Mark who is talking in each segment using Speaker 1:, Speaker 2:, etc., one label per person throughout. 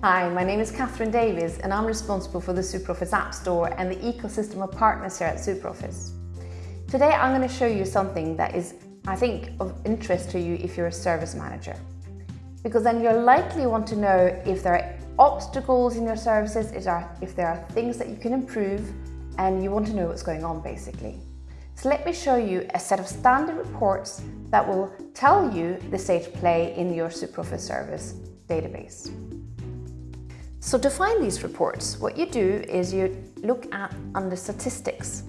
Speaker 1: Hi, my name is Catherine Davies and I'm responsible for the SuperOffice App Store and the ecosystem of partners here at SuperOffice. Today I'm going to show you something that is, I think, of interest to you if you're a service manager. Because then you'll likely want to know if there are obstacles in your services, if there are things that you can improve, and you want to know what's going on basically. So let me show you a set of standard reports that will tell you the state of play in your SuperOffice service database. So to find these reports, what you do is you look at under statistics.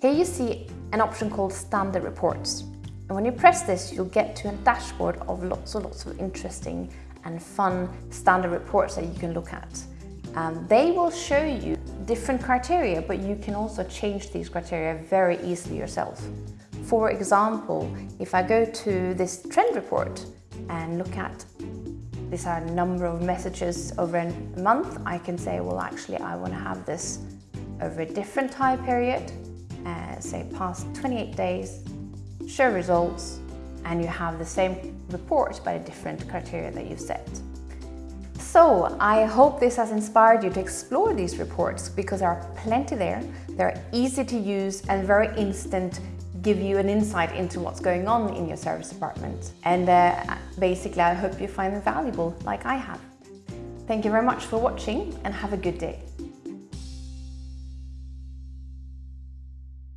Speaker 1: Here you see an option called standard reports. And when you press this, you'll get to a dashboard of lots and lots of interesting and fun standard reports that you can look at. Um, they will show you different criteria, but you can also change these criteria very easily yourself. For example, if I go to this trend report and look at are a number of messages over a month. I can say, well, actually, I want to have this over a different time period, uh, say past 28 days, show results, and you have the same report by a different criteria that you've set. So I hope this has inspired you to explore these reports because there are plenty there. They're easy to use and very instant give you an insight into what's going on in your service department. And uh, basically, I hope you find them valuable like I have. Thank you very much for watching and have a good day.